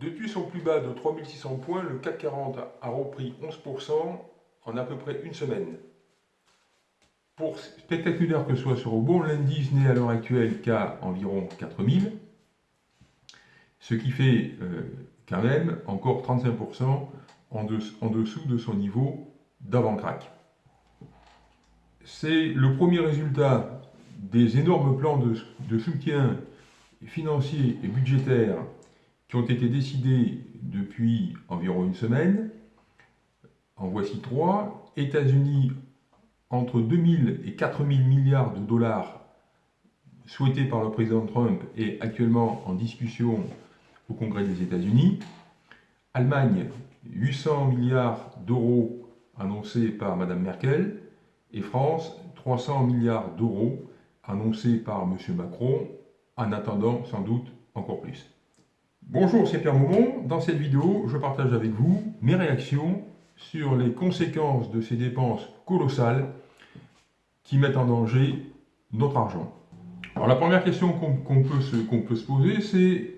Depuis son plus bas de 3600 points, le CAC 40 a repris 11% en à peu près une semaine. Pour spectaculaire que ce soit sur bon, l'indice n'est à l'heure actuelle qu'à environ 4000, ce qui fait euh, quand même encore 35% en, dessous de son niveau d'avant-crack. C'est le premier résultat des énormes plans de, de soutien financier et budgétaire qui ont été décidés depuis environ une semaine. En voici trois. États-Unis, entre 2000 et 4000 milliards de dollars souhaités par le président Trump et actuellement en discussion au Congrès des États-Unis. Allemagne, 800 milliards d'euros annoncés par Mme Merkel. Et France, 300 milliards d'euros annoncés par M. Macron, en attendant sans doute encore plus. Bonjour, c'est Pierre Maumont. Dans cette vidéo, je partage avec vous mes réactions sur les conséquences de ces dépenses colossales qui mettent en danger notre argent. Alors la première question qu'on peut, se, poser, c'est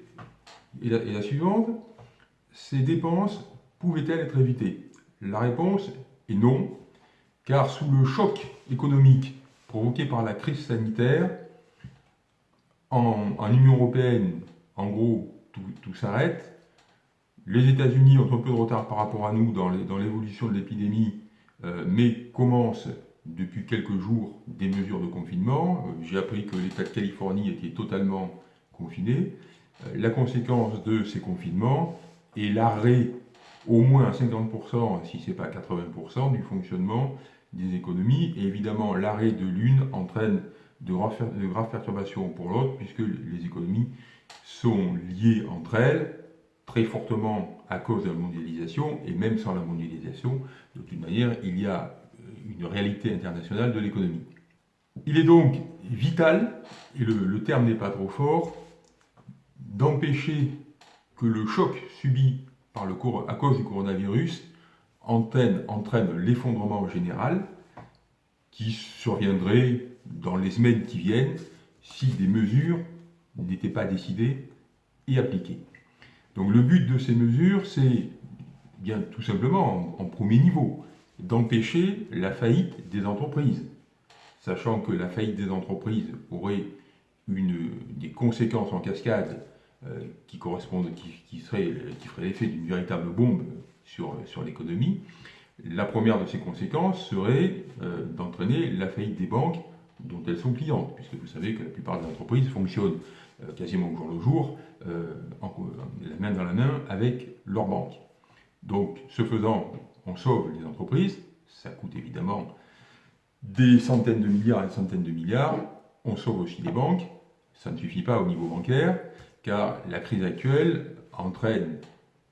la, suivante, ces dépenses pouvaient-elles être évitées? La réponse est non, car sous le choc économique provoqué par la crise sanitaire, en Union Européenne, en gros, tout, s'arrête. Les États-Unis ont un peu de retard par rapport à nous dans l'évolution de l'épidémie, euh, mais commencent depuis quelques jours des mesures de confinement. Euh, j'ai appris que l'État de Californie était totalement confiné. Euh, la conséquence de ces confinements est l'arrêt au moins à 50%, si ce n'est pas 80%, du fonctionnement des économies. Et évidemment, l'arrêt de l'une entraîne de graves perturbations pour l'autre, puisque les économies sont liées entre elles très fortement à cause de la mondialisation, et même sans la mondialisation, de toute manière, il y a euh, une réalité internationale de l'économie. Il est donc vital, et le, terme n'est pas trop fort, d'empêcher que le choc subi par le, à cause du coronavirus entraîne, entraîne l'effondrement général qui surviendrait dans les semaines qui viennent si des mesures n'était pas décidé et appliqué. Donc le but de ces mesures, c'est bien tout simplement, en, premier niveau, d'empêcher la faillite des entreprises, sachant que la faillite des entreprises aurait des conséquences en cascade euh, qui correspondent, qui, qui ferait l'effet d'une véritable bombe sur, l'économie. La première de ces conséquences serait euh, d'entraîner la faillite des banques dont elles sont clientes, puisque vous savez que la plupart des entreprises fonctionnent quasiment au jour le jour, euh, la main dans la main avec leur banque. Donc, ce faisant, on sauve les entreprises, ça coûte évidemment des centaines de milliards et des centaines de milliards, on sauve aussi les banques, ça ne suffit pas au niveau bancaire, car la crise actuelle entraîne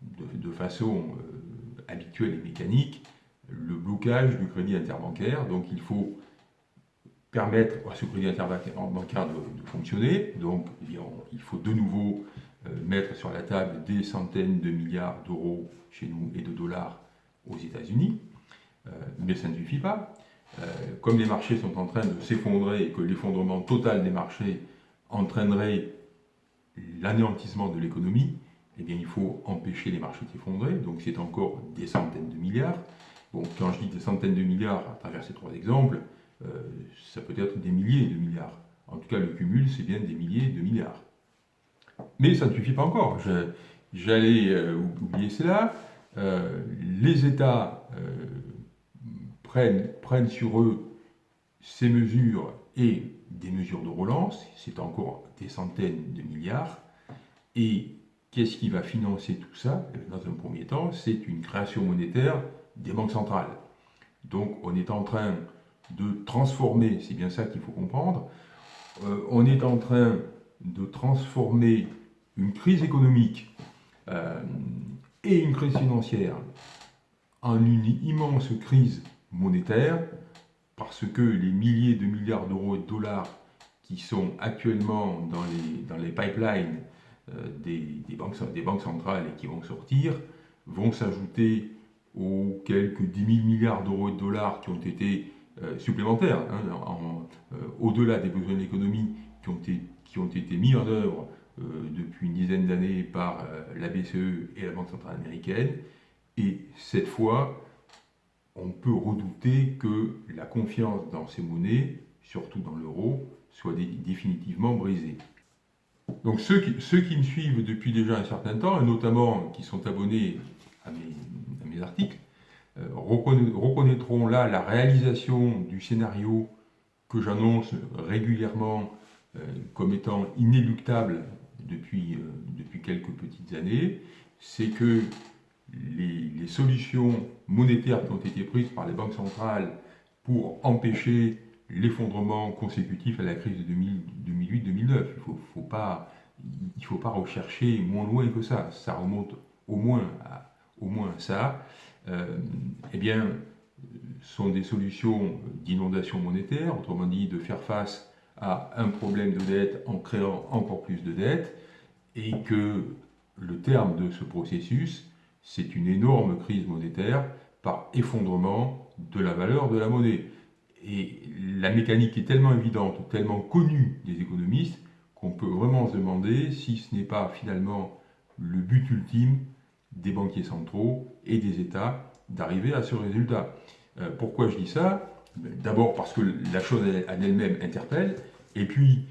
de, façon euh, habituelle et mécanique le blocage du crédit interbancaire, donc il faut permettre à ce crédit interbancaire de, fonctionner. Donc, il faut de nouveau euh, mettre sur la table des centaines de milliards d'euros chez nous et de dollars aux États-Unis. Euh, mais ça ne suffit pas. Euh, comme les marchés sont en train de s'effondrer et que l'effondrement total des marchés entraînerait l'anéantissement de l'économie, eh bien, il faut empêcher les marchés de s'effondrer. Donc, c'est encore des centaines de milliards. Quand je dis des centaines de milliards à travers ces trois exemples, ça peut être des milliers de milliards. En tout cas, le cumul, c'est bien des milliers de milliards. Mais ça ne suffit pas encore. J'allais euh, oublier cela. Euh, les États prennent, prennent sur eux ces mesures et des mesures de relance, c'est encore des centaines de milliards. Et qu'est-ce qui va financer tout ça? Dans un premier temps, c'est une création monétaire des banques centrales. Donc on est en train de transformer, c'est bien ça qu'il faut comprendre, euh, on est en train de transformer une crise économique euh, et une crise financière en une immense crise monétaire parce que les milliers de milliards d'euros et de dollars qui sont actuellement dans les, dans les pipelines euh, des, banques, des banques centrales et qui vont sortir vont s'ajouter aux quelques 10 000 milliards d'euros et de dollars qui ont été supplémentaires, hein, euh, au-delà des besoins de l'économie qui, ont été, mis en œuvre depuis une dizaine d'années par la BCE et la Banque Centrale Américaine. Et cette fois, on peut redouter que la confiance dans ces monnaies, surtout dans l'euro, soit définitivement brisée. Donc ceux qui, me suivent depuis déjà un certain temps, et notamment qui sont abonnés à mes, articles, euh, reconnaîtront là la réalisation du scénario que j'annonce régulièrement euh, comme étant inéluctable depuis, euh, depuis quelques petites années, c'est que les, solutions monétaires qui ont été prises par les banques centrales pour empêcher l'effondrement consécutif à la crise de 2008-2009. Il faut, pas, faut pas rechercher moins loin que ça. Ça remonte au moins à, ça. Euh, eh bien, sont des solutions d'inondation monétaire, autrement dit de faire face à un problème de dette en créant encore plus de dettes, et que le terme de ce processus, c'est une énorme crise monétaire par effondrement de la valeur de la monnaie. Et la mécanique est tellement évidente, tellement connue des économistes, qu'on peut vraiment se demander si ce n'est pas finalement le but ultime des banquiers centraux et des États d'arriver à ce résultat. Euh, pourquoi je dis ça? D'abord parce que la chose en elle-même interpelle, et puis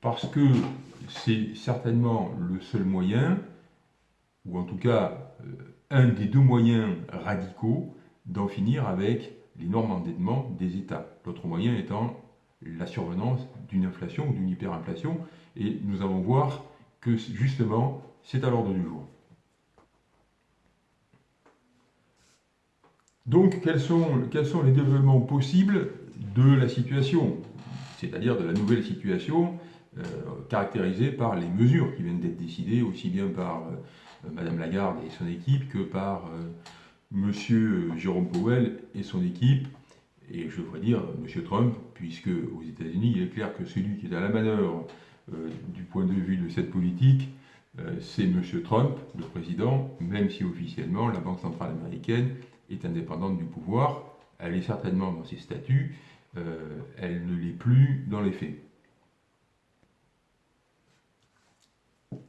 parce que c'est certainement le seul moyen, ou en tout cas euh, un des deux moyens radicaux d'en finir avec l'énorme endettement des États. L'autre moyen étant la survenance d'une inflation ou d'une hyperinflation, et nous allons voir que justement c'est à l'ordre du jour. Donc quels sont, les développements possibles de la situation, c'est-à-dire de la nouvelle situation euh, caractérisée par les mesures qui viennent d'être décidées aussi bien par euh, euh, Madame Lagarde et son équipe que par euh, Monsieur Jérôme Powell et son équipe, et je devrais dire Monsieur Trump, puisque aux États-Unis, il est clair que celui qui est à la manœuvre euh, du point de vue de cette politique, c'est Monsieur Trump, le président, même si officiellement la Banque centrale américaine est indépendante du pouvoir. Elle est certainement dans ses statuts, elle ne l'est plus dans les faits.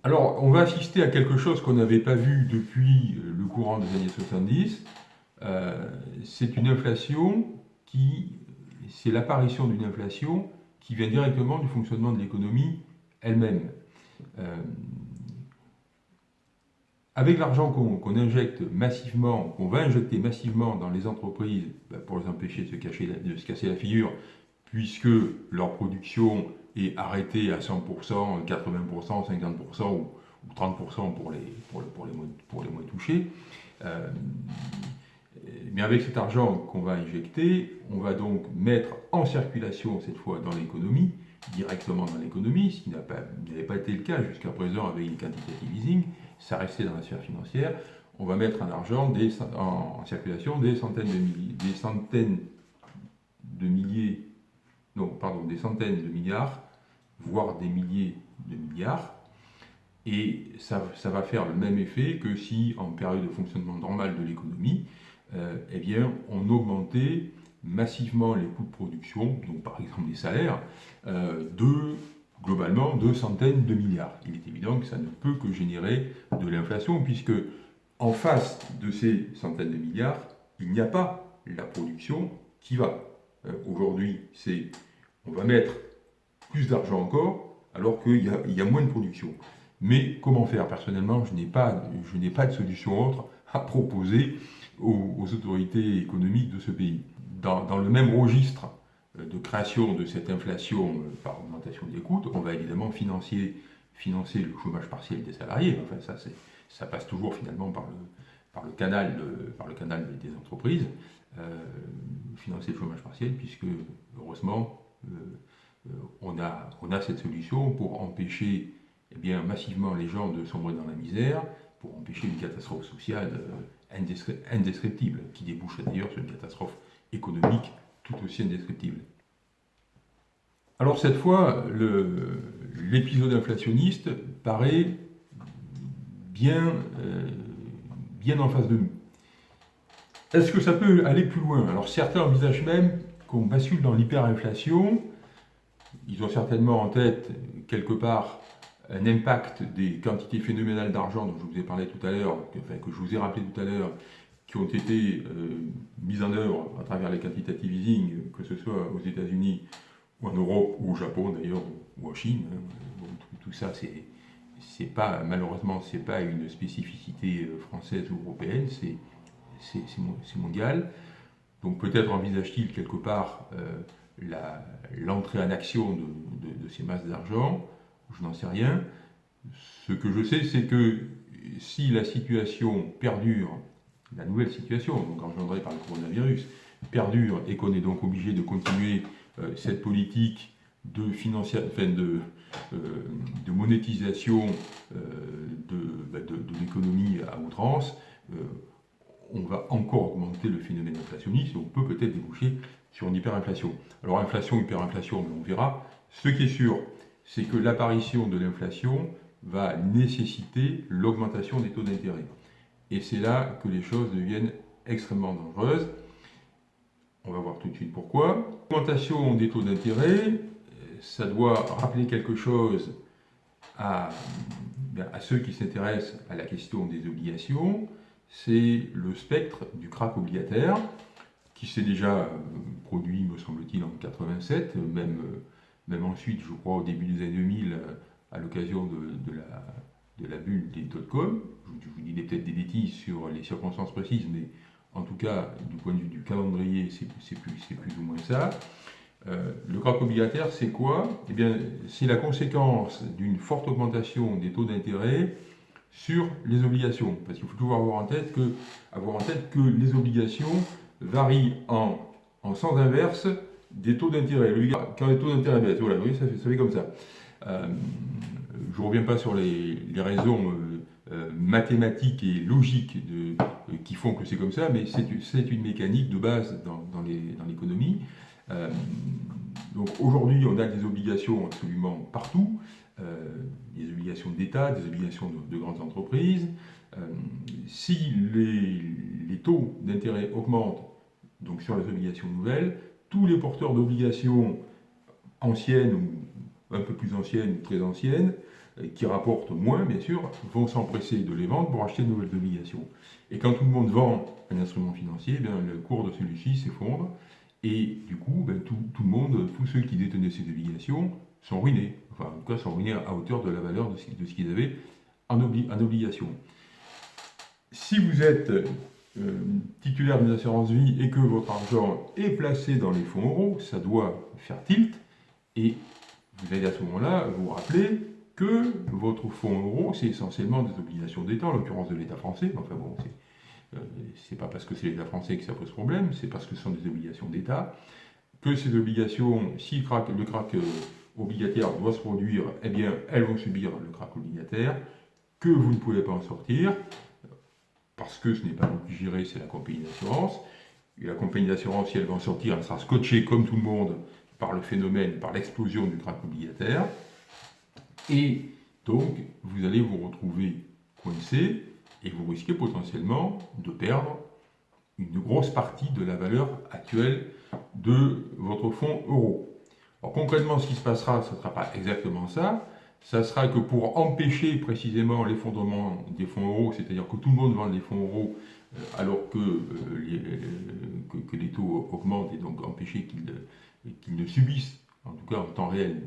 Alors, on va assister à quelque chose qu'on n'avait pas vu depuis euh, le courant des années 70. Euh, c'est une inflation qui, c'est l'apparition d'une inflation qui vient directement du fonctionnement de l'économie elle-même. Euh, avec l'argent qu'on injecte massivement, qu'on va injecter massivement dans les entreprises bah, pour les empêcher de se, cacher, de se casser la figure, puisque leur production est arrêtée à 100%, 80%, 50% ou, 30% pour les, pour, les moins, pour les moins touchés. Euh, mais avec cet argent qu'on va injecter, on va donc mettre en circulation cette fois dans l'économie, directement dans l'économie, ce qui n'avait pas, pas, été le cas jusqu'à présent avec les quantitative easing, ça restait dans la sphère financière, on va mettre un argent en, circulation des centaines de milliers, des centaines de milliers non, pardon, des centaines de milliards, voire des milliers de milliards. Et ça, va faire le même effet que si, en période de fonctionnement normal de l'économie, euh, eh bien, on augmentait massivement les coûts de production, donc par exemple les salaires, euh, de globalement de centaines de milliards. Il est évident que ça ne peut que générer de l'inflation, puisque en face de ces centaines de milliards, il n'y a pas la production qui va. Euh, aujourd'hui, c'est on va mettre plus d'argent encore, alors qu'il y, a moins de production. Mais comment faire? Personnellement, je n'ai pas, pas de solution autre à proposer aux, autorités économiques de ce pays. Dans, le même registre de création de cette inflation euh, par augmentation des coûts, on va évidemment financer, financer le chômage partiel des salariés. Enfin, ça, ça passe toujours finalement par le, par le, canal, par le canal des entreprises. Euh, financer le chômage partiel, puisque heureusement, euh, on, a, on a cette solution pour empêcher eh bien, massivement les gens de sombrer dans la misère, pour empêcher une catastrophe sociale euh, indescriptible, qui débouche d'ailleurs sur une catastrophe économique tout aussi indescriptible. Alors cette fois, l'épisode inflationniste paraît bien, euh, bien en face de nous. Est-ce que ça peut aller plus loin? Alors certains envisagent même qu'on bascule dans l'hyperinflation. Ils ont certainement en tête, quelque part, un impact des quantités phénoménales d'argent dont je vous ai parlé tout à l'heure, enfin, que je vous ai rappelé tout à l'heure, ont été euh, mises en œuvre à travers les quantitative easing, que ce soit aux États-Unis ou en Europe ou au Japon d'ailleurs, ou en Chine. Hein. tout, ça, c'est pas malheureusement c'est pas une spécificité euh, française ou européenne, c'est mondial. Donc peut-être envisage-t-il quelque part euh, l'entrée en action de, ces masses d'argent, je n'en sais rien. Ce que je sais, c'est que si la situation perdure, la nouvelle situation, donc engendrée par le coronavirus, perdure et qu'on est donc obligé de continuer euh, cette politique de, de, euh, de monétisation bah, de, l'économie à outrance, on va encore augmenter le phénomène inflationniste et on peut peut-être déboucher sur une hyperinflation. Alors inflation, hyperinflation, on verra. Ce qui est sûr, c'est que l'apparition de l'inflation va nécessiter l'augmentation des taux d'intérêt. Et c'est là que les choses deviennent extrêmement dangereuses. On va voir tout de suite pourquoi. L'augmentation des taux d'intérêt, ça doit rappeler quelque chose à, ben, à ceux qui s'intéressent à la question des obligations c'est le spectre du crack obligataire, qui s'est déjà euh, produit, me semble-t-il, en 87, même, euh, même ensuite, je crois, au début des années 2000, euh, à l'occasion de, la, de la bulle des dot-com. Je, vous dis peut-être des bêtises sur les circonstances précises, mais en tout cas, du point de vue du calendrier, c'est plus, ou moins ça. le crack obligataire, c'est quoi? Eh bien, c'est la conséquence d'une forte augmentation des taux d'intérêt sur les obligations. Parce qu'il faut toujours avoir en tête que, les obligations varient en, en sens inverse des taux d'intérêt. Quand les taux d'intérêt baissent, ça fait, ça fait comme ça. Euh, je ne reviens pas sur les, raisons euh, euh, mathématiques et logiques de, qui font que c'est comme ça, mais c'est une mécanique de base dans, l'économie. donc aujourd'hui, on a des obligations absolument partout. Euh, des obligations d'État, des obligations de, grandes entreprises. Euh, si les, taux d'intérêt augmentent, donc sur les obligations nouvelles, tous les porteurs d'obligations anciennes ou un peu plus anciennes ou très anciennes, euh, qui rapportent moins, bien sûr, vont s'empresser de les vendre pour acheter de nouvelles obligations. Et quand tout le monde vend un instrument financier, bien, le cours de celui-ci s'effondre, et du coup, ben, tout, le monde, tous ceux qui détenaient ces obligations, sont ruinés. Enfin, en tout cas, sont ruinés à hauteur de la valeur de ce, qu'ils avaient en, obligation. Si vous êtes euh, titulaire d'une assurance vie et que votre argent est placé dans les fonds euros, ça doit faire tilt. Et vous allez à ce moment-là vous rappeler que votre fonds euro, c'est essentiellement des obligations d'État, en l'occurrence de l'État français. Enfin bon, c'est euh, pas parce que c'est l'État français que ça pose problème, c'est parce que ce sont des obligations d'État. Que ces obligations, si le crack, le crack euh, obligataire doit se produire, eh bien, elles vont subir le crack obligataire, que vous ne pouvez pas en sortir, parce que ce n'est pas vous qui gérez, c'est la compagnie d'assurance. Et la compagnie d'assurance, si elle va en sortir, elle sera scotchée comme tout le monde par le phénomène, par l'explosion du crack obligataire. Et donc, vous allez vous retrouver coincé et vous risquez potentiellement de perdre une grosse partie de la valeur actuelle de votre fonds euro concrètement, ce qui se passera, ce ne sera pas exactement ça. Ça sera que pour empêcher précisément l'effondrement des fonds euros, c'est-à-dire que tout le monde vende les fonds euros euh, alors que, euh, les, que, les taux augmentent et donc empêcher qu'ils ne subissent, en tout cas en temps réel,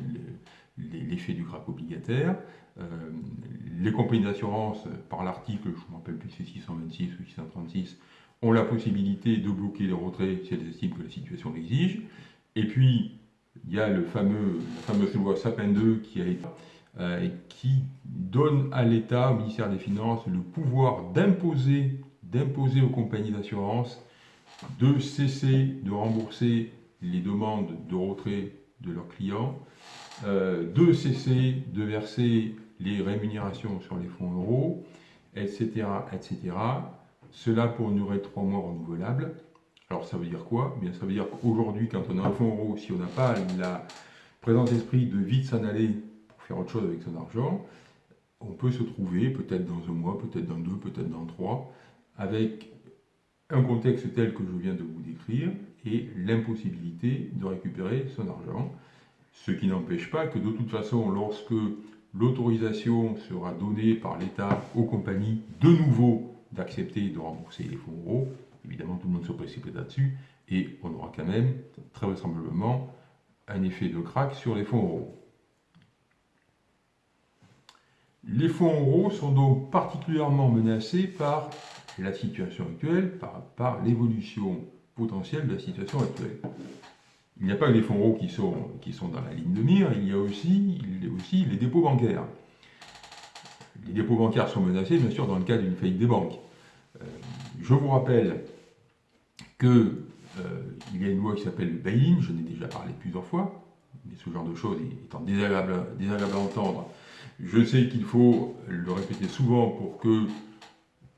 l'effet du crack obligataire. Euh, les compagnies d'assurance, par l'article, je ne me rappelle plus si c'est 626 ou 636, ont la possibilité de bloquer les retraits si elles estiment que la situation l'exige. Et puis, il y a le fameux, la fameuse loi Sapin 2 qui, a euh, qui donne à l'État, au ministère des Finances, le pouvoir d'imposer d'imposer aux compagnies d'assurance de cesser de rembourser les demandes de retrait de leurs clients, de cesser de verser les rémunérations sur les fonds euros, etc., etc. Cela pour une durée de trois mois renouvelable. Alors ça veut dire quoi? Bien, Ça veut dire qu'aujourd'hui, quand on a un fonds euro, si on n'a pas la présence d'esprit de vite s'en aller pour faire autre chose avec son argent, on peut se trouver, peut-être dans un mois, peut-être dans deux, peut-être dans trois, avec un contexte tel que je viens de vous décrire et l'impossibilité de récupérer son argent. Ce qui n'empêche pas que de toute façon, lorsque l'autorisation sera donnée par l'État aux compagnies de nouveau d'accepter de rembourser les fonds euros. Évidemment, tout le monde se précipite là-dessus et on aura quand même, très vraisemblablement, un effet de crack sur les fonds euros. Les fonds euros sont donc particulièrement menacés par la situation actuelle, par, l'évolution potentielle de la situation actuelle. Il n'y a pas que les fonds euros qui sont, qui sont dans la ligne de mire, il y a aussi, il y a aussi les dépôts bancaires. Les dépôts bancaires sont menacés, bien sûr, dans le cas d'une faillite des banques. Euh, je vous rappelle qu'il euh, y a une loi qui s'appelle le bail-in, je n'ai déjà parlé plusieurs fois, mais ce genre de choses étant désagréable, désagréable à entendre, je sais qu'il faut le répéter souvent pour que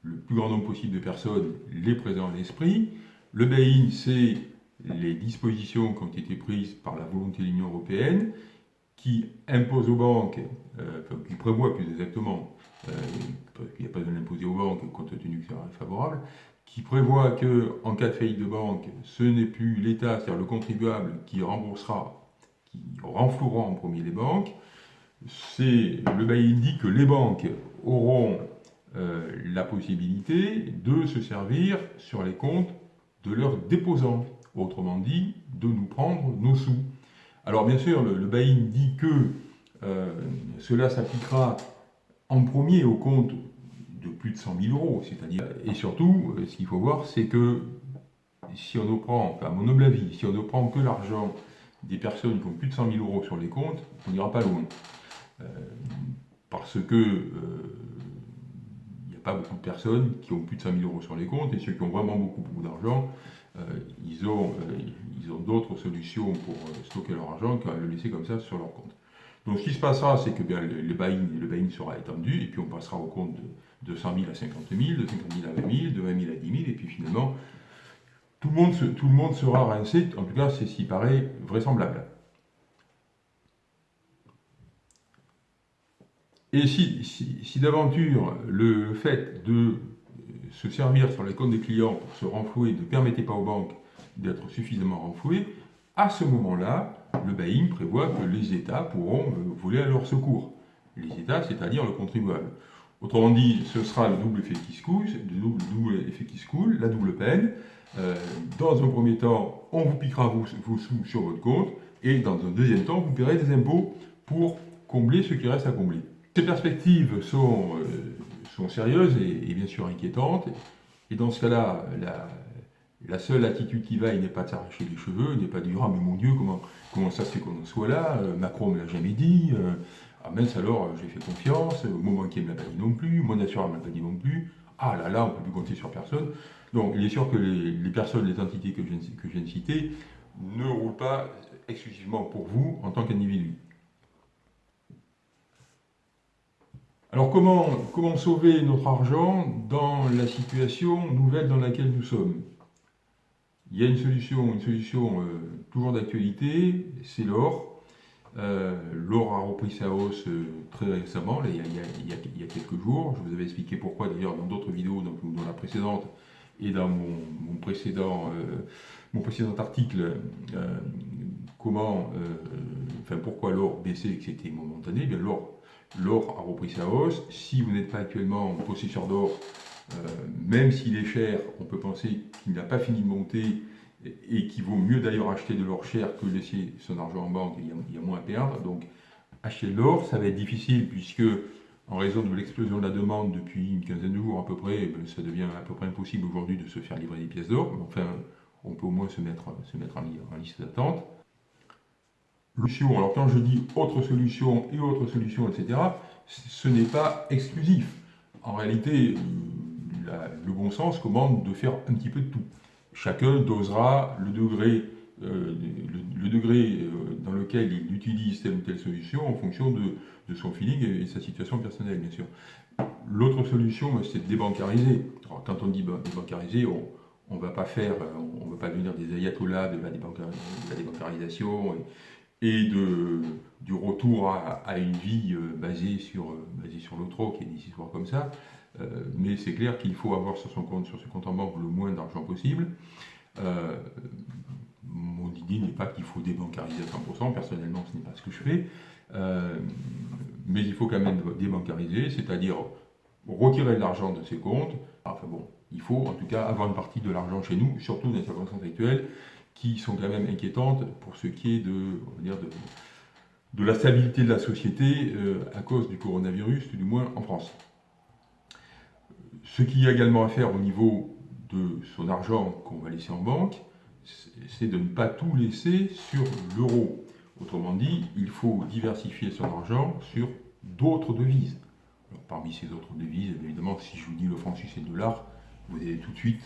le plus grand nombre possible de personnes les présentent l'esprit. Le bail-in, c'est les dispositions qui ont été prises par la volonté de l'Union européenne qui imposent aux banques, euh, enfin, qui prévoient plus exactement, euh, qu'il n'y a pas de l'imposer aux banques compte tenu que c'est favorable, qui prévoit qu'en cas de faillite de banque, ce n'est plus l'État, c'est-à-dire le contribuable, qui remboursera, qui renflouera en premier les banques. C'est le bail dit que les banques auront euh, la possibilité de se servir sur les comptes de leurs déposants, autrement dit, de nous prendre nos sous. Alors bien sûr, le, le dit que euh, cela s'appliquera en premier au compte de plus de 100 000 euros, c'est-à-dire, et surtout, euh, ce qu'il faut voir, c'est que si on ne prend, enfin, à mon humble avis, si on ne prend que l'argent des personnes qui ont plus de 100 000 euros sur les comptes, on n'ira pas loin. parce que pas beaucoup de personnes qui ont plus de 5000 euros sur les comptes, et ceux qui ont vraiment beaucoup, beaucoup d'argent, euh, ils ont, euh, ont d'autres solutions pour euh, stocker leur argent qu'à le laisser comme ça sur leur compte. Donc ce qui se passera, c'est que bien, le, le buy sera étendu, et puis on passera au compte de, de 100 000 à 50 000, de 50 000 à 20 000, de 20 000 à 10 000, et puis finalement, tout le monde, tout le monde sera rincé, en tout cas c'est ce qui paraît vraisemblable. Et si, d'aventure le fait de se servir sur les comptes des clients pour se renflouer ne permettait pas aux banques d'être suffisamment renflouées, à ce moment-là, le bail prévoit que les États pourront euh, voler à leur secours. Les États, c'est-à-dire le contribuable. Autrement dit, ce sera le double effet qui se coule, le double, effet qui se la double peine. Euh, dans un premier temps, on vous piquera vos, vos, sous sur votre compte, et dans un deuxième temps, vous paierez des impôts pour combler ce qui reste à combler. Ces perspectives sont, euh, sont sérieuses et, bien sûr inquiétantes. Et dans ce cas-là, la, seule attitude qui vaille n'est pas de s'arracher les cheveux, n'est pas de dire « Ah mais mon Dieu, comment, comment ça se fait qu'on soit là? Euh, Macron ne me l'a jamais dit. Euh, ah mince alors, j'ai fait confiance. Mon banquier ne me l'a pas dit non plus. Mon assureur ne me l'a pas dit non plus. Ah là là, on ne peut plus compter sur personne. » Donc il est sûr que les, personnes, les entités que je, que je viens de citer ne roulent pas exclusivement pour vous en tant qu'individu. Alors comment, comment sauver notre argent dans la situation nouvelle dans laquelle nous sommes? Il y a une solution, une solution euh, toujours d'actualité, c'est l'or. Euh, l'or a repris sa hausse euh, très récemment, il, y a, il, y a, quelques jours. Je vous avais expliqué pourquoi d'ailleurs dans d'autres vidéos, dans la précédente et dans mon, précédent, article, comment, enfin pourquoi l'or baissait et que c'était momentané. Eh l'or l'or a repris sa hausse. Si vous n'êtes pas actuellement possesseur d'or, euh, même s'il est cher, on peut penser qu'il n'a pas fini de monter et qu'il vaut mieux d'ailleurs acheter de l'or cher que laisser son argent en banque, il y a, moins à perdre. Donc acheter de l'or, ça va être difficile puisque en raison de l'explosion de la demande depuis une quinzaine de jours à peu près, ben, ça devient à peu près impossible aujourd'hui de se faire livrer des pièces d'or. Enfin, on peut au moins se mettre en liste d'attente. Alors quand je dis autre solution et autre solution, etc., ce n'est pas exclusif. En réalité, euh, le bon sens commande de faire un petit peu de tout. Chacun dosera le degré, euh, euh, dans lequel il utilise telle ou telle solution en fonction de, son feeling et, sa situation personnelle, bien sûr. L'autre solution, c'est de débancariser. quand on dit débancariser, on ne va pas faire, on ne va pas devenir des ayatollahs de la, débancarisation et du retour à, une vie euh, basée sur, euh, basée sur qui est des histoires comme ça. Euh, mais c'est clair qu'il faut avoir sur son compte, sur ce compte en banque le moins d'argent possible. mon idée n'est pas qu'il faut débancariser à 100%, personnellement ce n'est pas ce que je fais. mais il faut quand même débancariser, c'est-à-dire retirer de l'argent de ses comptes. Enfin bon, il faut en tout cas avoir une partie de l'argent chez nous, surtout dans les circonstances actuelles, qui sont quand même inquiétantes pour ce qui est de, la stabilité de la société euh, à cause du coronavirus, du moins en France. Ce qu'il y a également à faire au niveau de son argent qu'on va laisser en banque, c'est de ne pas tout laisser sur l'euro. Autrement dit, il faut diversifier son argent sur d'autres devises. parmi ces autres devises, évidemment, si je vous dis le franc suisse et le dollar, vous allez tout de suite,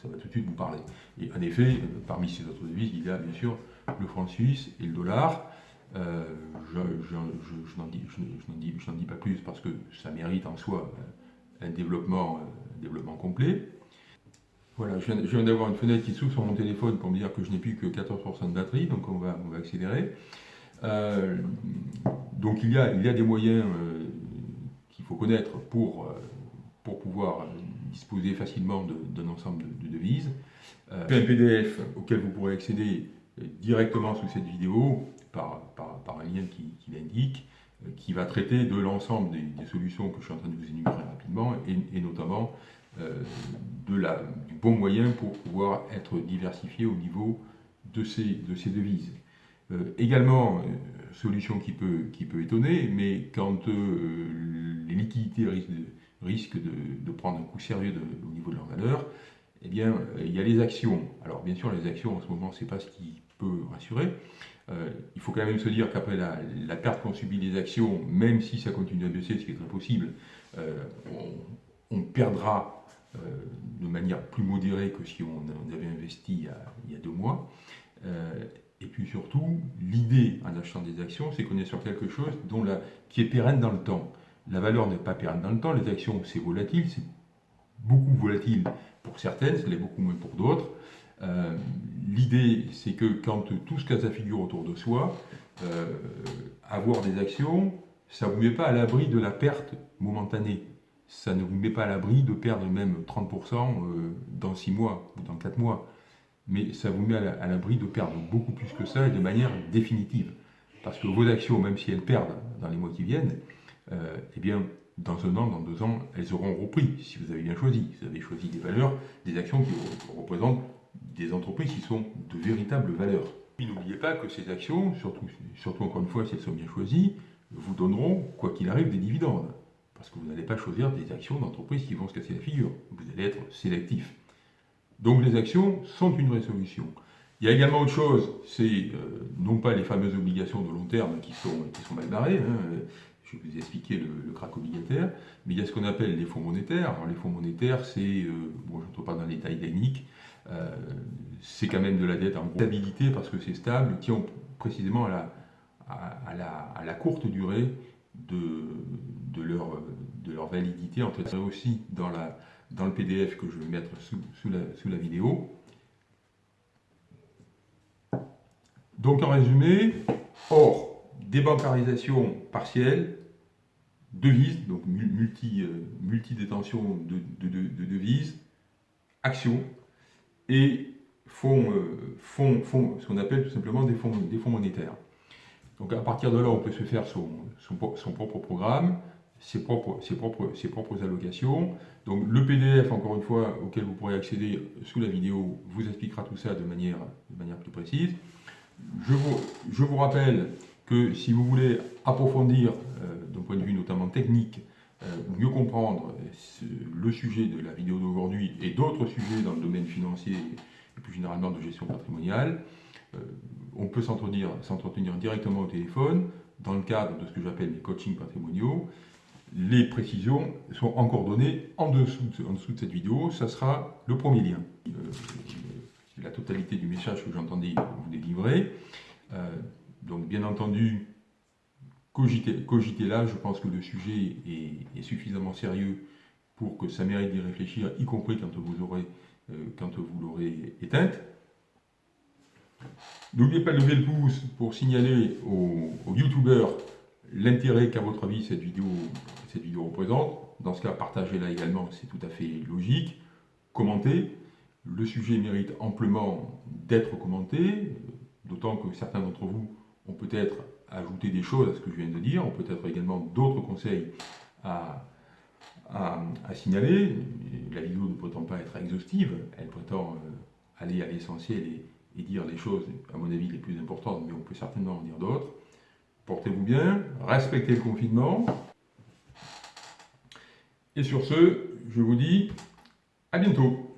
ça va tout de suite vous parler. Et en effet, euh, parmi ces autres devises, il y a bien sûr le franc suisse et le dollar. Euh, je, n'en dis, pas plus parce que ça mérite en soi un développement, complet. Voilà, je viens, d'avoir une fenêtre qui s'ouvre sur mon téléphone pour me dire que je n'ai plus que 14% de batterie, donc on va, accélérer. donc il y, a, des moyens qu'il faut connaître pour pouvoir disposer facilement d'un ensemble de, devises. Euh, un PDF auquel vous pourrez accéder euh, directement sous cette vidéo par, un lien qui, l'indique, euh, qui va traiter de l'ensemble des, solutions que je suis en train de vous énumérer rapidement et, notamment de la, du bon moyen pour pouvoir être diversifié au niveau de ces, de ces devises. également, solution qui peut, qui peut étonner, mais quand les liquidités risquent de, risquent de, prendre un coup sérieux au niveau de leur valeur, eh bien, euh, il y a les actions. Alors, bien sûr, les actions, en ce moment, ce n'est pas ce qui peut rassurer. Euh, il faut quand même se dire qu'après la, perte qu'ont subi les actions, même si ça continue à baisser, ce qui est très possible, euh, on, perdra de manière plus modérée que si on, avait investi il y a, deux mois. et puis surtout, l'idée en achetant des actions, c'est qu'on est sur quelque chose dont la, qui est pérenne dans le temps la valeur n'est pas pérenne dans le temps, les actions c'est volatile, c'est beaucoup volatile pour certaines, ça l'est beaucoup moins pour d'autres. Euh, l'idée c'est que quand tout ce cas ça figure autour de soi, euh, avoir des actions, ça ne vous met pas à l'abri de la perte momentanée. Ça ne vous met pas à l'abri de perdre même 30% euh, dans 6 mois ou dans 4 mois. Mais ça vous met à l'abri de perdre beaucoup plus que ça et de manière définitive. Parce que vos actions, même si elles perdent dans les mois qui viennent, euh, eh bien, dans un an, dans deux ans, elles auront repris, si vous avez bien choisi. Vous avez choisi des valeurs, des actions qui représentent des entreprises qui sont de véritables valeurs. N'oubliez pas que ces actions, surtout, surtout encore une fois si elles sont bien choisies, vous donneront, quoi qu'il arrive, des dividendes. Parce que vous n'allez pas choisir des actions d'entreprises qui vont se casser la figure. Vous allez être sélectif. Donc les actions sont une vraie solution. Il y a également autre chose, c'est euh, non pas les fameuses obligations de long terme qui sont, qui sont mal barrées, hein, je vous ai expliqué le, le, crack obligataire, mais il y a ce qu'on appelle les fonds monétaires. les fonds monétaires, c'est, euh, bon, je ne rentre pas dans les détails techniques, euh, c'est quand même de la dette en stabilité parce que c'est stable, qui ont précisément à la, à, la, à la courte durée de, de, leur, de leur validité. En fait, aussi dans, la, dans le PDF que je vais mettre sous, sous, la, sous la vidéo. Donc en résumé, or, débancarisation partielle, devises, donc multi, euh, multi-détention de, devises, actions, et fonds, euh, fonds, fonds ce qu'on appelle tout simplement des fonds, des fonds monétaires. Donc à partir de là, on peut se faire son, son, propre programme, ses propres, ses, propres, ses propres allocations. Donc le PDF, encore une fois, auquel vous pourrez accéder sous la vidéo, vous expliquera tout ça de manière, de manière plus précise. Je vous, je vous rappelle que si vous voulez approfondir euh, d'un point de vue notamment technique, euh, mieux comprendre le sujet de la vidéo d'aujourd'hui et d'autres sujets dans le domaine financier et plus généralement de gestion patrimoniale, euh, on peut s'entretenir directement au téléphone dans le cadre de ce que j'appelle les coachings patrimoniaux. Les précisions sont encore données en dessous, en dessous de cette vidéo. Ça sera le premier lien. La totalité du message que j'entendais vous délivrer. Donc bien entendu, cogitez, là, je pense que le sujet est, suffisamment sérieux pour que ça mérite d'y réfléchir, y compris quand vous aurez, euh, l'aurez éteinte. N'oubliez pas de lever le pouce pour signaler aux, youtubeurs l'intérêt qu'à votre avis cette vidéo représente. Dans ce cas, partagez-la également, c'est tout à fait logique. Commentez. Le sujet mérite amplement d'être commenté, d'autant que certains d'entre vous peut-être ajouter des choses à ce que je viens de dire, ont peut-être également d'autres conseils à, signaler. La vidéo ne prétend pas être exhaustive, elle prétend euh, aller à l'essentiel et, dire les choses, à mon avis, les plus importantes, mais on peut certainement en dire d'autres. Portez-vous bien, respectez le confinement. Et sur ce, je vous dis à bientôt.